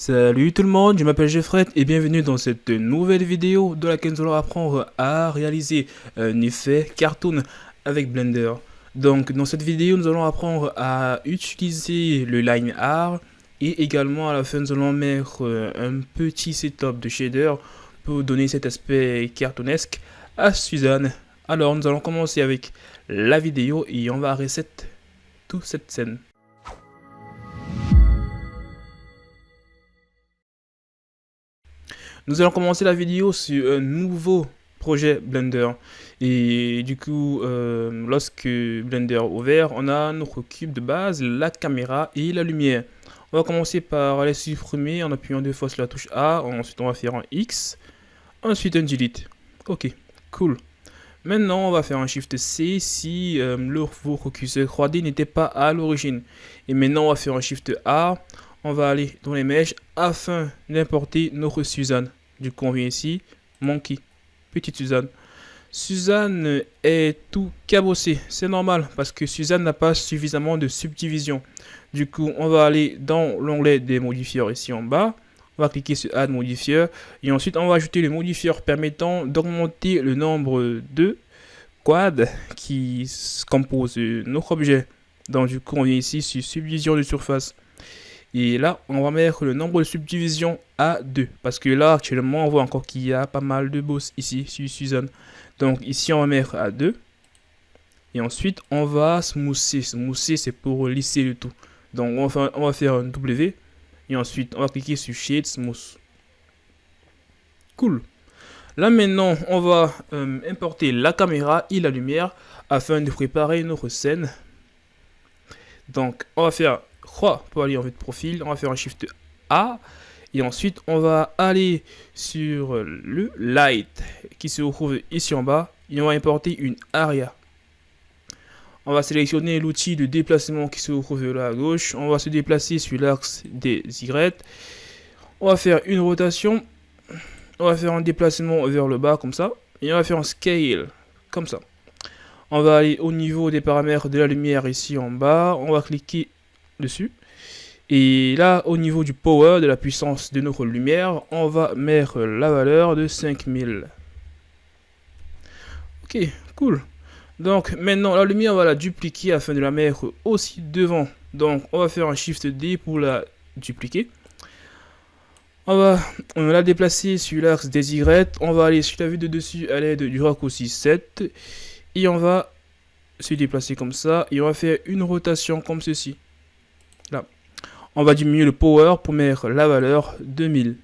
Salut tout le monde, je m'appelle Jeffrey et bienvenue dans cette nouvelle vidéo dans laquelle nous allons apprendre à réaliser un effet cartoon avec Blender. Donc dans cette vidéo nous allons apprendre à utiliser le line art et également à la fin nous allons mettre euh, un petit setup de shader pour donner cet aspect cartoonesque à Suzanne. Alors nous allons commencer avec la vidéo et on va reset toute cette scène. Nous allons commencer la vidéo sur un nouveau projet Blender. Et du coup, euh, lorsque Blender est ouvert, on a notre cube de base, la caméra et la lumière. On va commencer par aller supprimer en appuyant deux fois sur la touche A. Ensuite, on va faire un X. Ensuite, un Delete. Ok, cool. Maintenant, on va faire un Shift C si euh, le votre curseur 3D n'était pas à l'origine. Et maintenant, on va faire un Shift A. On va aller dans les mèches afin d'importer notre Suzanne. Du coup, on vient ici, Monkey, petite Suzanne. Suzanne est tout cabossée, c'est normal parce que Suzanne n'a pas suffisamment de subdivision. Du coup, on va aller dans l'onglet des modifieurs ici en bas. On va cliquer sur Add modifier et ensuite on va ajouter le modifieur permettant d'augmenter le nombre de quads qui composent notre objet. Donc du coup, on vient ici sur subdivision de surface. Et là, on va mettre le nombre de subdivisions à 2. Parce que là, actuellement, on voit encore qu'il y a pas mal de boss ici, sur Suzanne. Donc ici, on va mettre à 2. Et ensuite, on va smoother. Smoother, c'est pour lisser le tout. Donc, on va, faire, on va faire un W. Et ensuite, on va cliquer sur Shade Smooth. Cool. Là, maintenant, on va euh, importer la caméra et la lumière afin de préparer notre scène. Donc, on va faire croix pour aller en vue de profil. On va faire un Shift A. Et ensuite, on va aller sur le Light qui se trouve ici en bas. Et on va importer une Aria. On va sélectionner l'outil de déplacement qui se trouve là à gauche. On va se déplacer sur l'axe des Y. On va faire une rotation. On va faire un déplacement vers le bas comme ça. Et on va faire un scale comme ça. On va aller au niveau des paramètres de la lumière ici en bas. On va cliquer dessus. Et là, au niveau du power, de la puissance de notre lumière, on va mettre la valeur de 5000. Ok, cool. Donc maintenant, la lumière, on va la dupliquer afin de la mettre aussi devant. Donc, on va faire un Shift D pour la dupliquer. On va, on va la déplacer sur l'axe des Y. On va aller sur la vue de dessus à l'aide du raccourci 7. Et on va se déplacer comme ça. Et on va faire une rotation comme ceci. On va diminuer le power pour mettre la valeur 2000.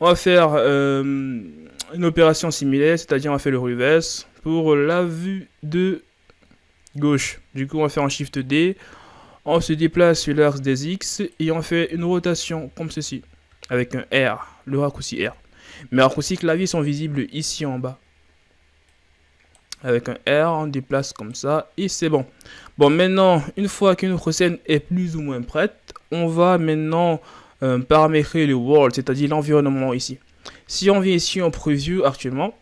On va faire euh, une opération similaire, c'est-à-dire on va faire le reverse pour la vue de gauche. Du coup, on va faire un Shift D. On se déplace sur l'axe des X et on fait une rotation comme ceci, avec un R, le raccourci R. Mes raccourcis clavier sont visibles ici en bas avec un R, on déplace comme ça et c'est bon. Bon, maintenant, une fois qu'une scène est plus ou moins prête, on va maintenant euh, paramétrer le world, c'est-à-dire l'environnement ici. Si on vient ici en preview actuellement,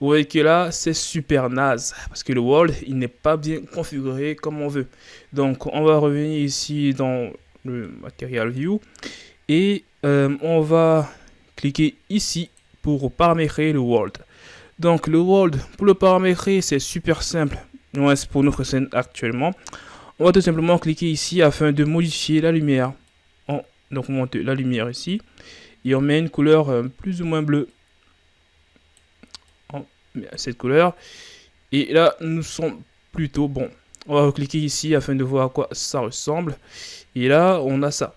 vous voyez que là, c'est super naze, parce que le world, il n'est pas bien configuré comme on veut. Donc, on va revenir ici dans le Material View, et euh, on va cliquer ici pour paramétrer le world. Donc le world, pour le paramétrer, c'est super simple. c'est pour notre scène actuellement. On va tout simplement cliquer ici afin de modifier la lumière. On donc monte la lumière ici. Et on met une couleur euh, plus ou moins bleue. On met cette couleur. Et là, nous sommes plutôt bons. On va cliquer ici afin de voir à quoi ça ressemble. Et là, on a ça.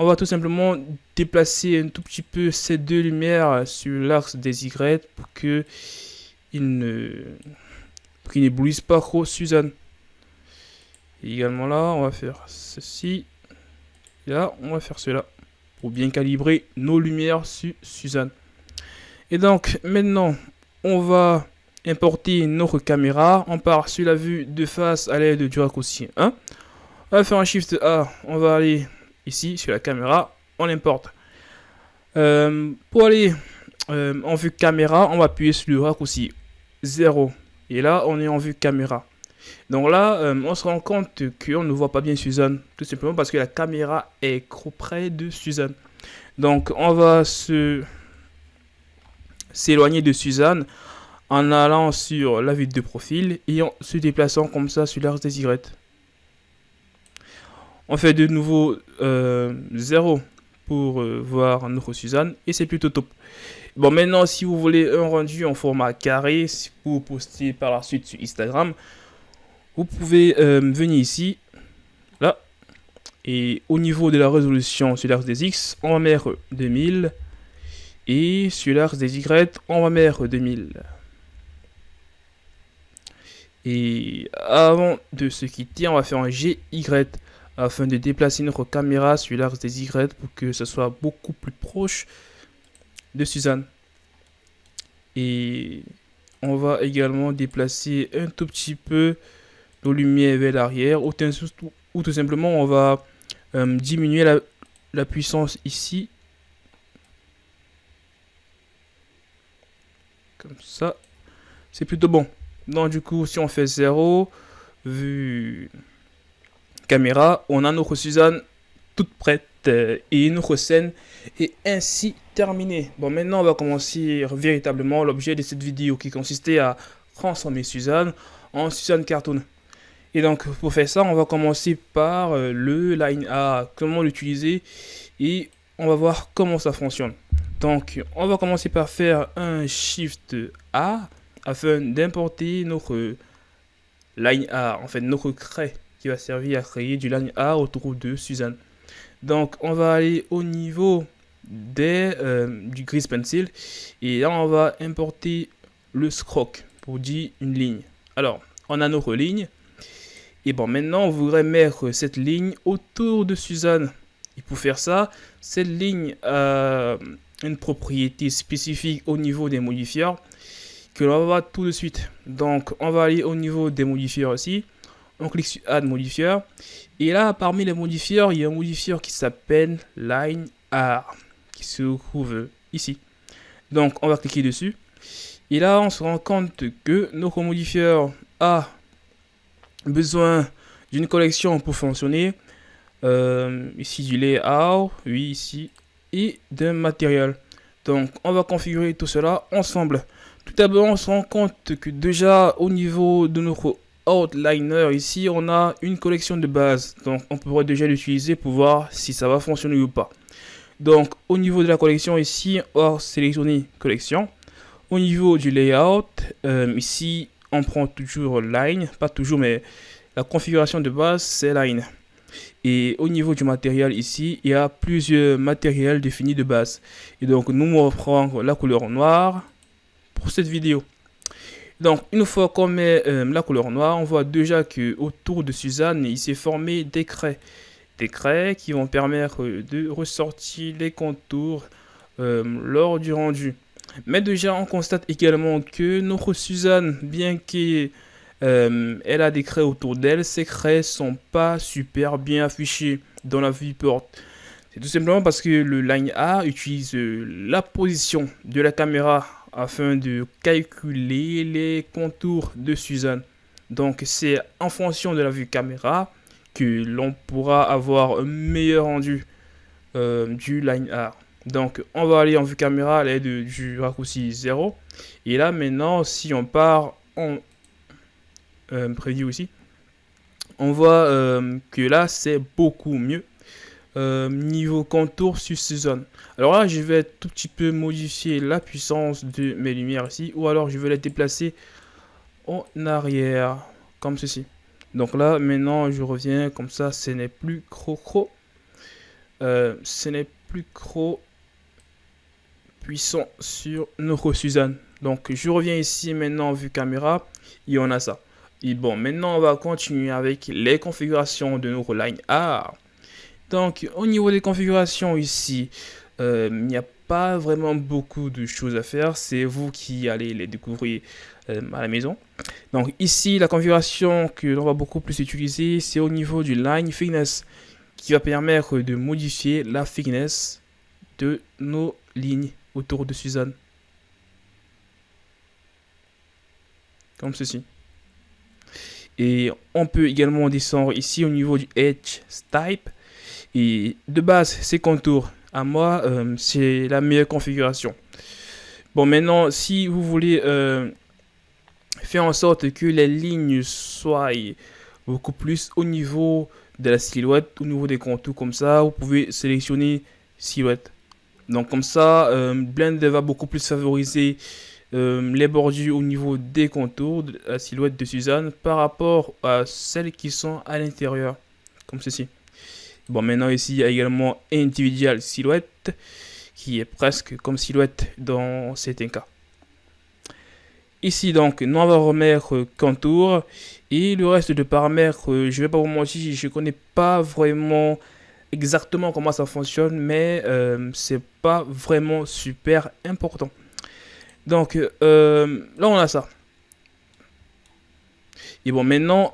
On va tout simplement déplacer un tout petit peu ces deux lumières sur l'axe des Y pour que il ne n'éblouissent pas trop Suzanne. Également là, on va faire ceci. Là, on va faire cela pour bien calibrer nos lumières sur Suzanne. Et donc, maintenant, on va importer notre caméra. On part sur la vue de face à l'aide du raccourci 1. On va faire un Shift A. On va aller ici sur la caméra, on importe. Euh, pour aller euh, en vue caméra, on va appuyer sur le raccourci 0. Et là, on est en vue caméra. Donc là, euh, on se rend compte qu'on ne voit pas bien Suzanne, tout simplement parce que la caméra est trop près de Suzanne. Donc on va se s'éloigner de Suzanne en allant sur la vue de profil et en se déplaçant comme ça sur l'axe des Y. On fait de nouveau 0 euh, pour euh, voir notre Suzanne et c'est plutôt top. Bon, maintenant, si vous voulez un rendu en format carré pour poster par la suite sur Instagram, vous pouvez euh, venir ici, là, et au niveau de la résolution sur l'axe des X, on va mettre 2000, et sur l'axe des Y, on va mettre 2000. Et avant de se quitter, on va faire un GY afin de déplacer notre caméra sur l'axe des Y pour que ce soit beaucoup plus proche de Suzanne. Et on va également déplacer un tout petit peu nos lumières vers l'arrière ou, tout simplement on va euh, diminuer la, puissance ici. Comme ça. C'est plutôt bon. Donc du coup, si on fait 0, vue caméra, on a notre Suzanne toute prête euh, et notre scène est ainsi terminée. Bon, maintenant, on va commencer véritablement l'objet de cette vidéo qui consistait à transformer Suzanne en Suzanne Cartoon. Et donc, pour faire ça, on va commencer par euh, le line A, comment l'utiliser et on va voir comment ça fonctionne. Donc, on va commencer par faire un Shift A afin d'importer notre line A, en fait notre craie qui va servir à créer du line A autour de Suzanne. Donc, on va aller au niveau des, euh, du gris pencil et là, on va importer le scroc pour dire une ligne. Alors, on a notre ligne et bon, maintenant, on voudrait mettre cette ligne autour de Suzanne. Et pour faire ça, cette ligne a une propriété spécifique au niveau des modifieurs que l'on va voir tout de suite. Donc, on va aller au niveau des modifieurs aussi on clique sur Add modifier. Et là, parmi les modifieurs, il y a un modifieur qui s'appelle Line R, qui se trouve ici. Donc, on va cliquer dessus. Et là, on se rend compte que notre modifieur a besoin d'une collection pour fonctionner. Euh, ici, du layout, oui, ici, et d'un matériel. Donc, on va configurer tout cela ensemble. Tout d'abord, on se rend compte que déjà, au niveau de notre outliner. Ici on a une collection de base donc on pourrait déjà l'utiliser pour voir si ça va fonctionner ou pas. Donc au niveau de la collection ici on va sélectionner collection. Au niveau du layout euh, ici on prend toujours line. Pas toujours mais la configuration de base c'est line. Et au niveau du matériel ici il y a plusieurs matériels définis de base. Et donc nous on va la couleur noire pour cette vidéo donc, une fois qu'on met euh, la couleur noire, on voit déjà que autour de Suzanne, il s'est formé des craies. Des craies qui vont permettre de ressortir les contours euh, lors du rendu. Mais déjà, on constate également que notre Suzanne, bien qu'elle euh, a des craies autour d'elle, ces craies sont pas super bien affichées dans la viewport. C'est tout simplement parce que le Line A utilise la position de la caméra afin de calculer les contours de Suzanne. Donc c'est en fonction de la vue caméra que l'on pourra avoir un meilleur rendu euh, du line art. Donc on va aller en vue caméra à l'aide du raccourci 0. Et là maintenant si on part en euh, aussi, on voit euh, que là c'est beaucoup mieux. Euh, niveau contour sur zone. Alors là, je vais tout petit peu modifier la puissance de mes lumières ici. Ou alors, je vais les déplacer en arrière, comme ceci. Donc là, maintenant, je reviens comme ça. Ce n'est plus cro-cro. Euh, ce n'est plus trop puissant sur notre Suzanne. Donc, je reviens ici maintenant, vue caméra. Et on a ça. Et bon, maintenant, on va continuer avec les configurations de notre line art. Donc, au niveau des configurations ici, euh, il n'y a pas vraiment beaucoup de choses à faire. C'est vous qui allez les découvrir euh, à la maison. Donc ici, la configuration que l'on va beaucoup plus utiliser, c'est au niveau du line thickness qui va permettre de modifier la thickness de nos lignes autour de Suzanne. Comme ceci. Et on peut également descendre ici au niveau du Edge Type. De base, ces contours, à moi, euh, c'est la meilleure configuration. Bon, maintenant, si vous voulez euh, faire en sorte que les lignes soient beaucoup plus au niveau de la silhouette, au niveau des contours comme ça, vous pouvez sélectionner silhouette. Donc comme ça, euh, Blender va beaucoup plus favoriser euh, les bordures au niveau des contours de la silhouette de Suzanne par rapport à celles qui sont à l'intérieur, comme ceci. Bon, maintenant ici, il y a également Individual Silhouette, qui est presque comme silhouette dans certains cas. Ici donc, nous on va remettre contour et le reste de paramètres, euh, je vais pas vous mentir, je connais pas vraiment exactement comment ça fonctionne, mais euh, c'est pas vraiment super important. Donc euh, là on a ça. Et bon maintenant,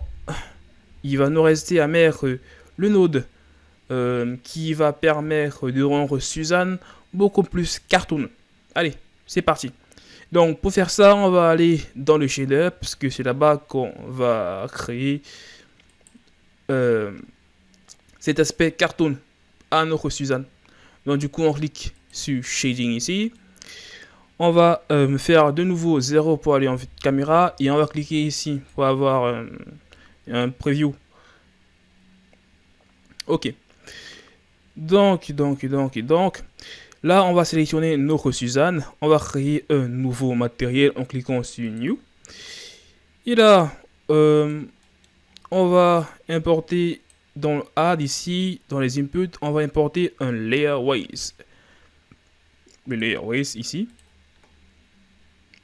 il va nous rester à mettre le node euh, qui va permettre de rendre Suzanne beaucoup plus cartoon. Allez, c'est parti. Donc pour faire ça, on va aller dans le shader parce que c'est là-bas qu'on va créer cet aspect cartoon à notre Suzanne. Donc du coup, on clique sur Shading ici. On va euh, faire de nouveau 0 pour aller en vue de caméra et on va cliquer ici pour avoir euh, un preview. Ok. Donc, donc, donc, donc, là, on va sélectionner notre Suzanne. On va créer un nouveau matériel en cliquant sur New. Et là, euh, on va importer dans le add ici, dans les inputs, on va importer un layer. Le layer ici.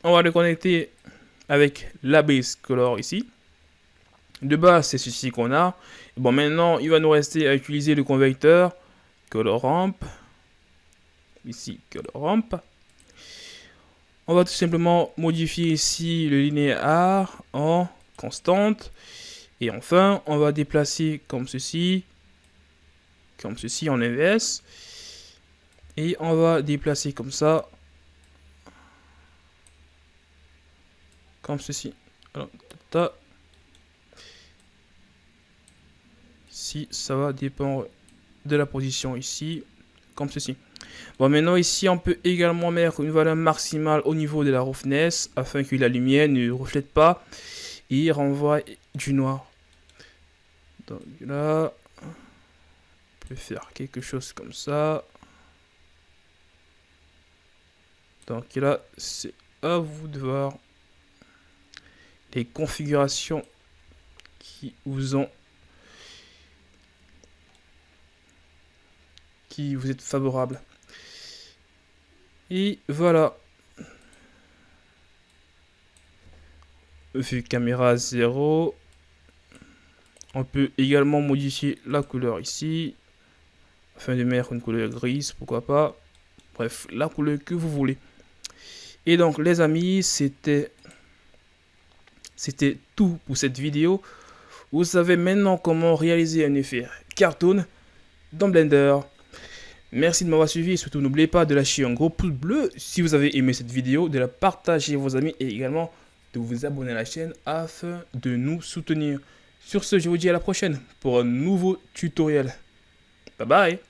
On va le connecter avec la base color ici. De base, c'est ceci qu'on a. Bon, maintenant, il va nous rester à utiliser le convecteur ramp. Ici, ramp. On va tout simplement modifier ici le linéaire en constante. Et enfin, on va déplacer comme ceci, comme ceci en inverse. Et on va déplacer comme ça, comme ceci. Ça va dépendre de la position ici, comme ceci. Bon, maintenant ici, on peut également mettre une valeur maximale au niveau de la roughness afin que la lumière ne reflète pas et renvoie du noir. Donc là, on peut faire quelque chose comme ça. Donc là, c'est à vous de voir les configurations qui vous ont qui vous êtes favorable. Et voilà. Vue caméra 0. On peut également modifier la couleur ici. Afin de mettre une couleur grise, pourquoi pas. Bref, la couleur que vous voulez. Et donc les amis, c'était c'était tout pour cette vidéo. Vous savez maintenant comment réaliser un effet cartoon dans Blender. Merci de m'avoir suivi et surtout n'oubliez pas de lâcher un gros pouce bleu si vous avez aimé cette vidéo, de la partager à vos amis et également de vous abonner à la chaîne afin de nous soutenir. Sur ce, je vous dis à la prochaine pour un nouveau tutoriel. Bye bye